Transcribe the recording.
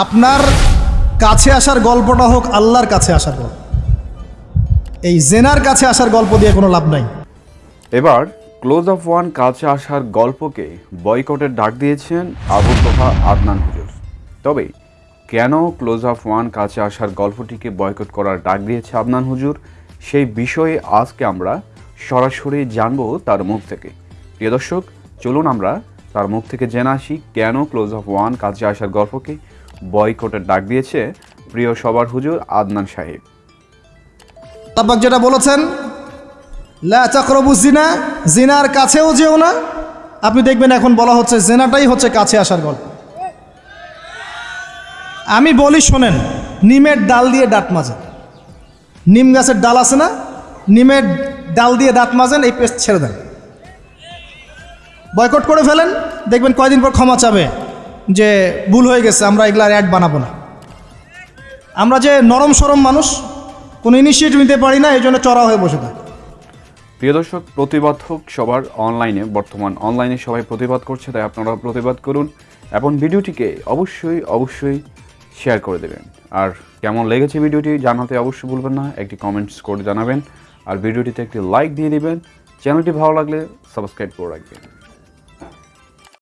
আপনার কাছে আসার গল্পটা হোক, আল্লাহর কাছে আসার গল্প। এই জেনার কাছে আসার গল্প দিয়ে কোনো লাভ নাই। এবার ক্লোজ অফ ওয়ান কাছে আসার গল্পকে বয়কটের ডাক দিয়েছেন আবু তোহা আদনান হুজুর। তবে কেন ক্লোজ অফ ওয়ান কাছে আসার গল্পটিকে বয়কট করার ডাক দিয়েছে আদনান হুজুর? সেই বিষয়ে আজকে আমরা সরাসরি জানব তার মুখ থেকে। প্রিয় দর্শক, চলুন আমরা তার মুখ থেকে জেনে আসি কেন ক্লোজ অফ ওয়ান কাছে আসার গল্পকে বয়কটের ডাক দিয়েছে প্রিয় সবার হুজুর আদনান সাহেব। তাপাক যেটা বলেছেন, লা চাকরবু জিনা জিনার কাছেও যেও না। আপনি দেখবেন এখন বলা হচ্ছে জেনাটাই হচ্ছে কাছে আসার গল্প। আমি বলি শোনেন, নিমের ডাল দিয়ে দাঁত মাজেন। নিম গাছের ডাল আছে না? নিমের ডাল দিয়ে দাঁত মাজেন, এই পেস্ট ছেড়ে দেন। বয়কট করে ফেলেন, দেখবেন কয়দিন পর ক্ষমা চাবে। যে ভুল হয়ে গেছে, আমরা এগুলার অ্যাড বানাবো না। আমরা যে নরম সরম মানুষ, কোনো ইনিশিয়েটিভ নিতে পারি না, এই জন্য চড়া হয়ে বসে থাকে। প্রিয় দর্শক প্রতিবাদ হোক সবার অনলাইনে বর্তমান অনলাইনে সবাই প্রতিবাদ করছে, তাই আপনারা প্রতিবাদ করুন এবং ভিডিওটিকে অবশ্যই অবশ্যই শেয়ার করে দেবেন। আর কেমন লেগেছে ভিডিওটি জানাতে অবশ্যই ভুলবেন না, একটি কমেন্টস করে জানাবেন। আর ভিডিওটিতে একটি লাইক দিয়ে দিবেন। চ্যানেলটি ভালো লাগলে সাবস্ক্রাইব করে রাখবেন।